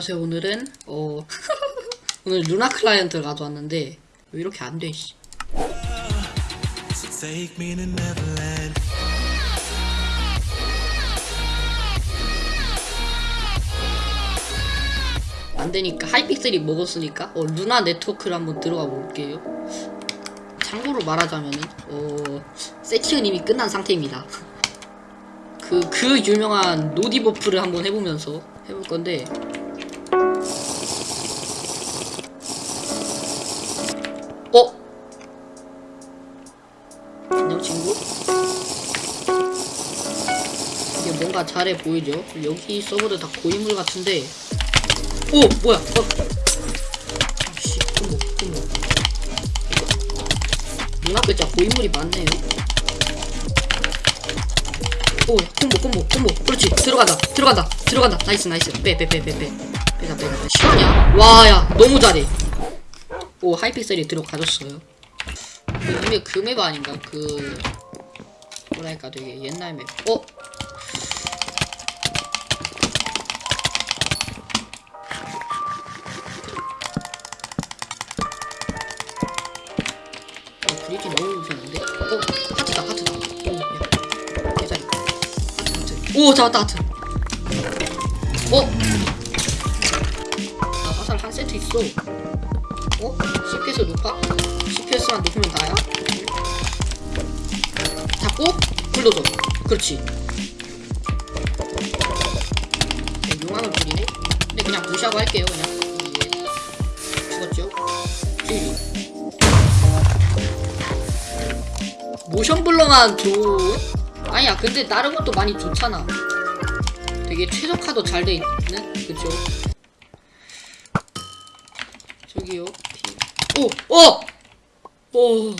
안녕하세요 오늘은 어 오늘 루나 클라이언트를 가져왔는데 왜 이렇게 안 돼 씨. Me to Neverland. 안되니까 하이픽셀이 먹었으니까 어, 루나 네트워크를 한번 들어가 볼게요. 참고로 말하자면은 어 세팅은 이미 끝난 상태입니다. 그, 그 유명한 no debuff를 한번 해보면서 해볼 건데 어? 안녕 친구? 이게 뭔가 잘해 보이죠? 여기 서버들 다 고인물 같은데 오! 뭐야? 어. 아씨 콤보 콤보 눈앞에 진짜 고인물이 많네요 오 콤보 콤보 콤보 그렇지 들어간다 들어간다 들어간다 nice nice 빼 빼 빼 빼빼 빼자 빼자 빼 실화냐? 와야 너무 잘해 오 Hypixel이 들어가졌어요 그 이게 그맵 아닌가 그 뭐랄까 되게 옛날 맵 어? 어, 그리기 너무 무서운데? 어, 하트다, 하트다. 오, 야. 대자리. 하트, 하트. 오, 잡았다, 하트. 어? 나 화살 한 세트 있어. 어? CPS 높아? CPS만 높으면 나야? 잡고, 불러줘. 그렇지. 네, 용암을 부리네? 근데 그냥 무시하고 할게요, 그냥. 예. 죽었죠? 힐. 모션 블러만 줘 아니야 근데 다른 것도 많이 좋잖아 되게 최적화도 잘 돼 있는 그쵸 저기요 피... 오! 어! 오!